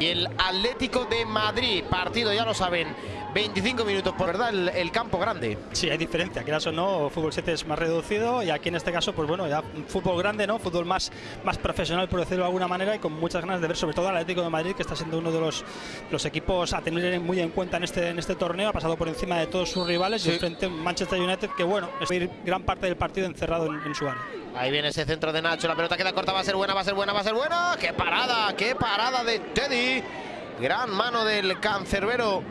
y el Atlético de Madrid. Partido, ya lo saben, 25 minutos por verdad, el, el campo grande. Sí, hay diferencia, quieras o no, fútbol 7 es más reducido y aquí en este caso, pues bueno, ya fútbol grande, ¿no? Fútbol más, más profesional, por decirlo de alguna manera, y con muchas ganas de ver sobre todo al Atlético de Madrid, que está siendo uno de los, los equipos a tener muy en cuenta en este, en este torneo, ha pasado por encima de todos sus rivales Sí. y frente a Manchester United, que bueno, es gran parte del partido encerrado en, en su área. Ahí viene ese centro de Nacho, la pelota queda corta, va a ser buena, va a ser buena, va a ser buena. ¡Qué parada! ¡Qué parada de Teddy! Gran mano del cancerbero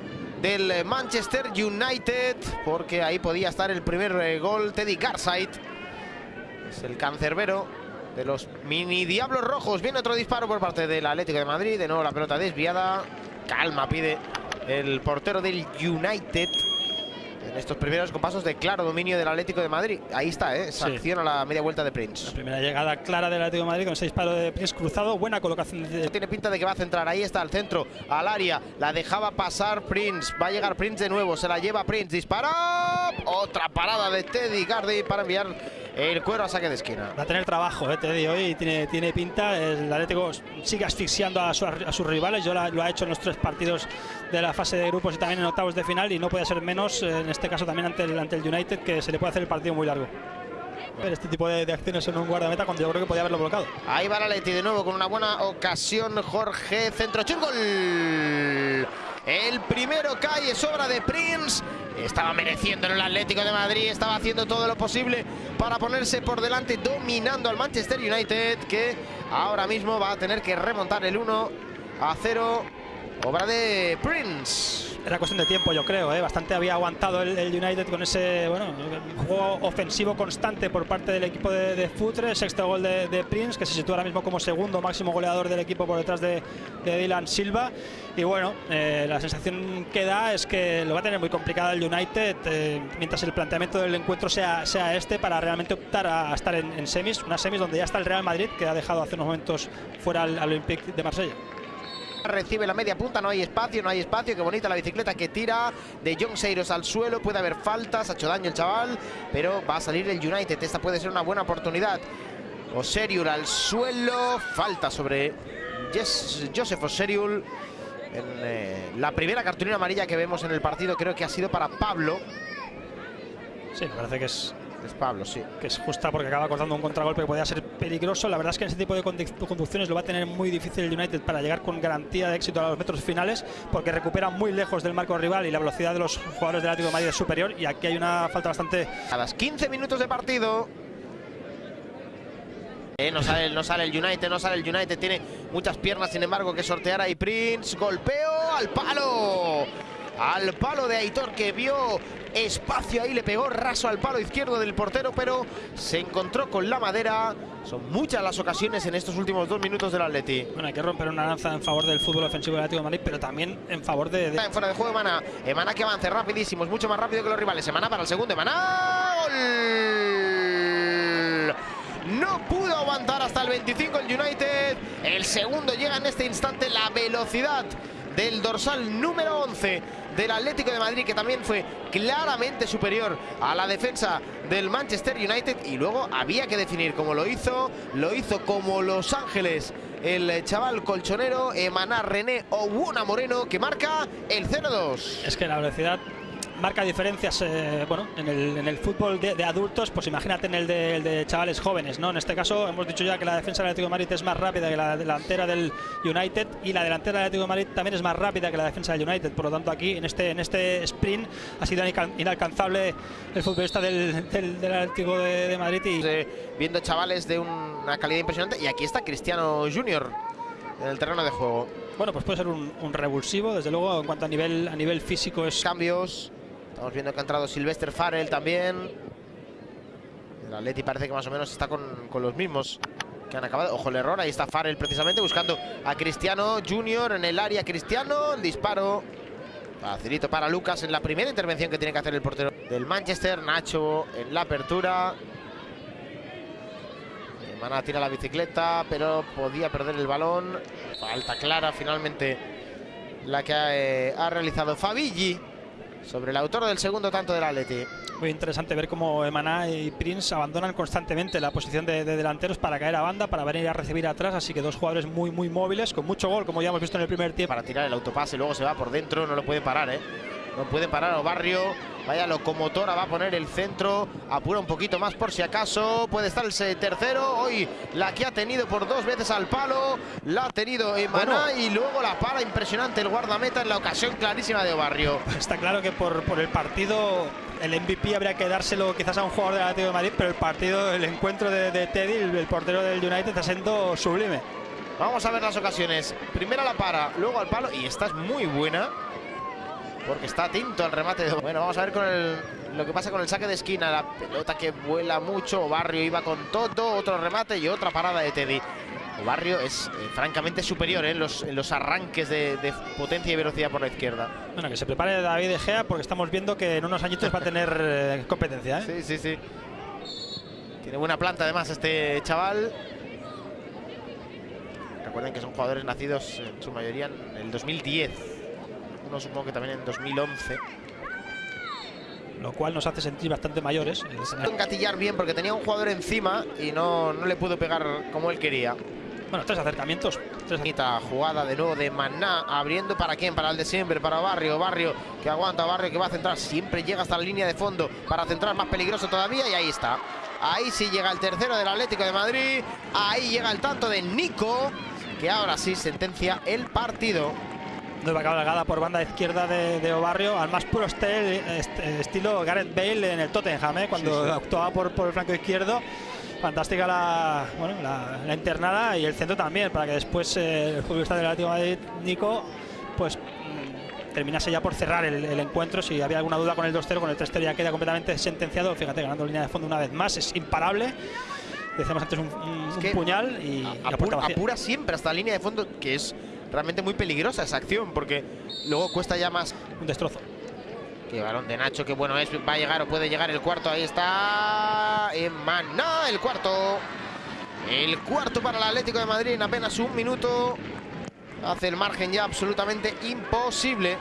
del Manchester United, porque ahí podía estar el primer eh, gol, Teddy Garside. Es el cancerbero de los mini Diablos Rojos. Viene otro disparo por parte del Atlético de Madrid, de nuevo la pelota desviada. Calma pide el portero del United. En estos primeros compasos de claro dominio del Atlético de Madrid. Ahí está, ¿eh? esa Sí. acción a la media vuelta de Prince. Primera llegada clara del Atlético de Madrid con ese disparo de Prince cruzado, buena colocación de, Tiene pinta de que va a centrar. Ahí está al centro, al área. La dejaba pasar Prince. Va a llegar Prince de nuevo. Se la lleva Prince. Dispara. Otra parada de Teddy Gardy para enviar el cuero a saque de esquina. Va a tener trabajo, eh, Teddy, hoy tiene, tiene pinta. El Atlético sigue asfixiando a, su- a sus rivales. Yo la- lo ha hecho en los tres partidos de la fase de grupos y también en octavos de final. Y no puede ser menos, eh, en este caso también ante el, ante el United, que se le puede hacer el partido muy largo. Este tipo de, de acciones en un guardameta cuando yo creo que podía haberlo bloqueado. Ahí va la Leti de nuevo con una buena ocasión. Jorge centro chut, gol. El primero cae, es obra de Prince. Estaba mereciendo el Atlético de Madrid. Estaba haciendo todo lo posible para ponerse por delante, dominando al Manchester United, que ahora mismo va a tener que remontar el 1 a 0. Obra de Prince. Era cuestión de tiempo, yo creo. ¿eh? Bastante había aguantado el, United con ese juego ofensivo constante por parte del equipo de, Futre. Sexto gol de, Prince, que se sitúa ahora mismo como segundo máximo goleador del equipo por detrás de, Dylan Silva. Y bueno, eh, la sensación que da es que lo va a tener muy complicado el United eh, mientras el planteamiento del encuentro sea, sea este para realmente optar a, estar en, en semis. Unas semis donde ya está el Real Madrid, que ha dejado hace unos momentos fuera al Olympique de Marsella. Recibe la media punta, no hay espacio, no hay espacio. Qué bonita la bicicleta que tira de John Seiros al suelo. Puede haber faltas, ha hecho daño el chaval, pero va a salir el United. Esta puede ser una buena oportunidad. Oseriul al suelo, falta sobre Yes- Joseph Oseriul. En, eh, la primera cartulina amarilla que vemos en el partido creo que ha sido para Pablo. Sí, parece que es, Es Pablo, sí. que es justa porque acaba cortando un contragolpe que podía ser peligroso. La verdad es que en ese tipo de conducciones lo va a tener muy difícil el United para llegar con garantía de éxito a los metros finales porque recupera muy lejos del marco rival y la velocidad de los jugadores del Atlético de Madrid es superior y aquí hay una falta bastante A las 15 minutos de partido. Eh, no, sale, no sale el United, no sale el United. Tiene muchas piernas, sin embargo, que sortear ahí Prince. Golpeo al palo. Al palo de Aitor que vio espacio ahí, le pegó raso al palo izquierdo del portero, pero se encontró con la madera. Son muchas las ocasiones en estos últimos dos minutos del Atleti. bueno, hay que romper una lanza en favor del fútbol ofensivo del Atlético de Madrid, pero también en favor de, de- Está en fuera de juego Emana. Emana que avance rapidísimo, es mucho más rápido que los rivales. Emana para el segundo. Emana. ¡Gol! No pudo aguantar hasta el 25 el United. El segundo llega en este instante la velocidad del dorsal número 11 del Atlético de Madrid, que también fue claramente superior a la defensa del Manchester United. Y luego había que definir cómo lo hizo. Lo hizo como Los Ángeles. El chaval colchonero Emanar René Owuna Moreno que marca el 0-2. Es que la velocidad marca diferencias eh, bueno, en, el, en el fútbol de, de adultos, pues imagínate en el de, el de chavales jóvenes. ¿no? En este caso hemos dicho ya que la defensa del Atlético de Madrid es más rápida que la delantera del United y la delantera del Atlético de Madrid también es más rápida que la defensa del United. Por lo tanto aquí en este, en este sprint ha sido inalcan- inalcanzable el futbolista del, del, del Atlético de, de Madrid y Eh, viendo chavales de una calidad impresionante. Y aquí está Cristiano Junior en el terreno de juego. bueno, pues puede ser un, un revulsivo, desde luego en cuanto a nivel, a nivel físico es Cambios. Estamos viendo que ha entrado Sylvester Farrell también. El Atleti parece que más o menos está con, con los mismos que han acabado. Ojo el error, ahí está Farrell precisamente buscando a Cristiano Junior en el área. Cristiano, disparo. Facilito para Lucas en la primera intervención que tiene que hacer el portero del Manchester. Nacho en la apertura. Mana tira la bicicleta, pero podía perder el balón. Falta clara finalmente la que ha, eh, ha realizado Fabigi sobre el autor del segundo tanto del Atleti. Muy interesante ver cómo Emaná y Prince abandonan constantemente la posición de, de, delanteros para caer a banda, para venir a recibir atrás. Así que dos jugadores muy, muy móviles, con mucho gol, como ya hemos visto en el primer tiempo. Para tirar el autopase, luego se va por dentro, no lo puede parar, ¿eh? No puede parar a Barrio. Vaya locomotora, va a poner el centro. Apura un poquito más por si acaso. Puede estar el tercero. Hoy la que ha tenido por dos veces al palo. La ha tenido Emaná bueno. y luego la para impresionante el guardameta en la ocasión clarísima de Barrio. Está claro que por, por el partido el MVP habría que dárselo quizás a un jugador del Atlético de Madrid, pero el partido, el encuentro de, de Teddy, el, el, portero del United, está siendo sublime. Vamos a ver las ocasiones. Primera la para, luego al palo y esta es muy buena porque está atento al remate. De... Bueno, vamos a ver con el, lo que pasa con el saque de esquina. La pelota que vuela mucho. Barrio iba con todo. Otro remate y otra parada de Teddy. Barrio es eh, francamente superior ¿eh? en, los, en, los, arranques de, de, potencia y velocidad por la izquierda. Bueno, que se prepare David De Gea porque estamos viendo que en unos añitos va a tener eh, competencia. Sí, sí, sí. Tiene buena planta además este chaval. Recuerden que son jugadores nacidos en su mayoría en el 2010. Uno supongo que también en 2011. Lo cual nos hace sentir bastante mayores. Engatillar bien porque tenía un jugador encima y no, no le pudo pegar como él quería. Bueno, tres acercamientos. Tres Bonita jugada de nuevo de Maná, abriendo para quién, para el de siempre, para Barrio, Barrio que aguanta, Barrio que va a centrar, siempre llega hasta la línea de fondo para centrar más peligroso todavía y ahí está. Ahí sí llega el tercero del Atlético de Madrid, ahí llega el tanto de Nico, que ahora sí sentencia el partido. Nueva cabalgada por banda izquierda de, de Obarrio, al más puro estel, est estilo Gareth Bale en el Tottenham, ¿eh? cuando sí, sí. actuaba por, por el flanco izquierdo fantástica la, bueno, la, la, internada y el centro también, para que después eh, el futbolista del Atlético de Madrid, Nico, pues mmm, terminase ya por cerrar el, el, encuentro. Si había alguna duda con el 2-0, con el 3-0 ya queda completamente sentenciado. Fíjate, ganando línea de fondo una vez más, es imparable. Decíamos antes un, un, un puñal y, apura, apura siempre hasta la línea de fondo, que es realmente muy peligrosa esa acción, porque luego cuesta ya más. Un destrozo. Qué balón de Nacho, qué bueno es. Va a llegar o puede llegar el cuarto. Ahí está. Emaná, el cuarto. El cuarto para el Atlético de Madrid en apenas un minuto. Hace el margen ya absolutamente imposible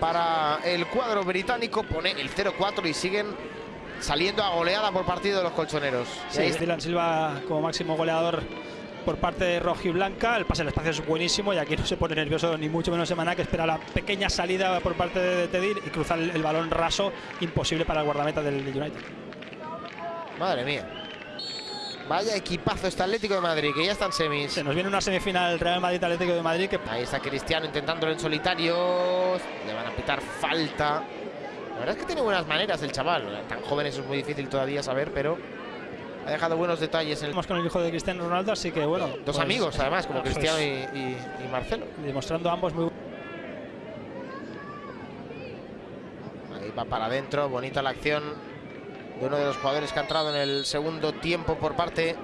para el cuadro británico. Pone el 0-4 y siguen saliendo a goleada por partido los colchoneros. Sí, Dylan Silva como máximo goleador por parte de Rojiblanca. El pase al espacio es buenísimo y aquí no se pone nervioso ni mucho menos Semana que espera la pequeña salida por parte de Tedir y cruzar el, el, balón raso imposible para el guardameta del United. Madre mía. Vaya equipazo este Atlético de Madrid, que ya están semis. Se nos viene una semifinal Real Madrid-Atlético de Madrid. Que... Ahí está Cristiano intentándolo en solitario. Le van a pitar falta. La verdad es que tiene buenas maneras el chaval. Tan joven eso es muy difícil todavía saber, pero ha dejado buenos detalles. En el... con el hijo de Cristiano Ronaldo, así que bueno. Dos pues, amigos, además, como pues, Cristiano y, y, y, Marcelo. Demostrando ambos muy. Ahí va para adentro, bonita la acción de uno de los jugadores que ha entrado en el segundo tiempo por parte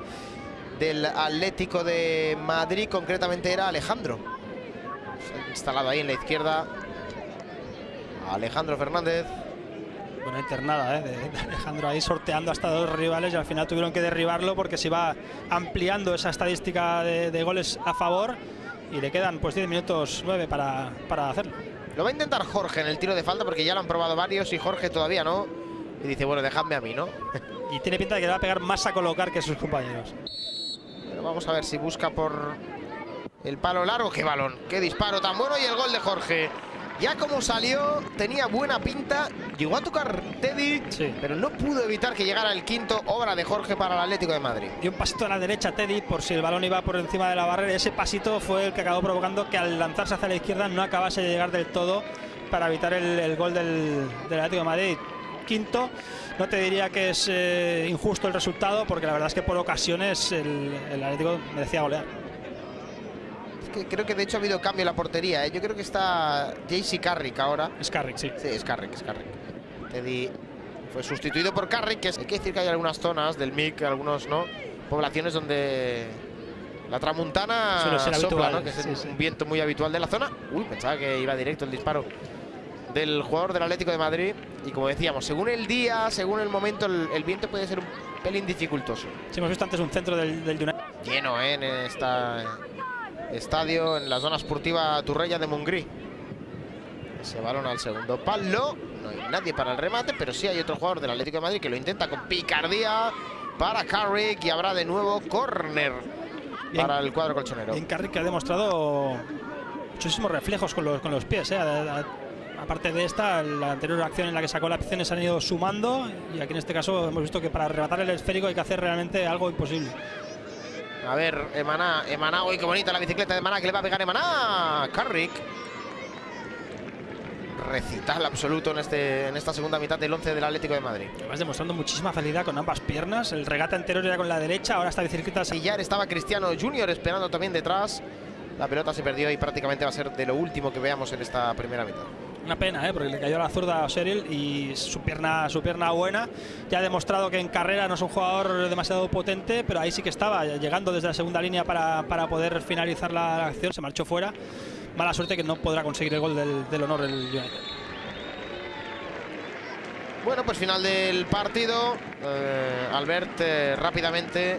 del Atlético de Madrid, concretamente era Alejandro. Se ha instalado ahí en la izquierda. Alejandro Fernández buena internada ¿eh? de, de, Alejandro ahí sorteando hasta dos rivales y al final tuvieron que derribarlo porque se iba ampliando esa estadística de, de goles a favor y le quedan pues 10 minutos 9 para, para, hacerlo. Lo va a intentar Jorge en el tiro de falta porque ya lo han probado varios y Jorge todavía no. Y dice, bueno, dejadme a mí, ¿no? y tiene pinta de que le va a pegar más a colocar que sus compañeros. Pero vamos a ver si busca por el palo largo. ¡Qué balón! ¡Qué disparo tan bueno! Y el gol de Jorge. Ya como salió, tenía buena pinta, llegó a tocar Teddy, sí. pero no pudo evitar que llegara el quinto, obra de Jorge para el Atlético de Madrid. Y un pasito a la derecha Teddy por si el balón iba por encima de la barrera. Ese pasito fue el que acabó provocando que al lanzarse hacia la izquierda no acabase de llegar del todo para evitar el, el gol del, del, Atlético de Madrid. Quinto, no te diría que es eh, injusto el resultado, porque la verdad es que por ocasiones el, el Atlético merecía golear que creo que de hecho ha habido cambio en la portería. ¿eh? Yo creo que está JC Carrick ahora. Es Carrick, sí. Sí, es Carrick, es Carrick. Teddy fue sustituido por Carrick, que es, hay que decir que hay algunas zonas del MIC, algunos no, poblaciones donde la tramuntana sopla, ¿no? que es sí, un viento muy habitual de la zona. Uy, pensaba que iba directo el disparo del jugador del Atlético de Madrid. Y como decíamos, según el día, según el momento, el, el viento puede ser un pelín dificultoso. Sí, hemos visto antes un centro del, del. Lleno, ¿eh? En esta estadio en la zona esportiva Turrella de Montgrí. Ese balón al segundo palo. No hay nadie para el remate, pero sí hay otro jugador del Atlético de Madrid que lo intenta con picardía para Carrick y habrá de nuevo córner para el cuadro colchonero. En Carrick ha demostrado muchísimos reflejos con los, con los pies. ¿eh? aparte de esta, la anterior acción en la que sacó la acción se han ido sumando y aquí en este caso hemos visto que para arrebatar el esférico hay que hacer realmente algo imposible. A ver, Emaná, Emaná, uy, qué bonita la bicicleta de Emaná, que le va a pegar Emaná. Carrick. Recital absoluto en, este, en esta segunda mitad del 11 del Atlético de Madrid. Vas demostrando muchísima facilidad con ambas piernas. El regate anterior era con la derecha, ahora esta bicicleta... Ya estaba Cristiano Junior esperando también detrás. La pelota se perdió y prácticamente va a ser de lo último que veamos en esta primera mitad. Una pena, ¿eh? porque le cayó la zurda a Seril y su pierna, su pierna buena. Ya ha demostrado que en carrera no es un jugador demasiado potente, pero ahí sí que estaba, llegando desde la segunda línea para, para poder finalizar la, acción. Se marchó fuera. Mala suerte que no podrá conseguir el gol del, honor el United. Bueno, pues final del partido. Eh, Albert eh, rápidamente,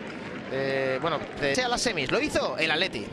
eh, bueno, sea las semis. Lo hizo el Atleti.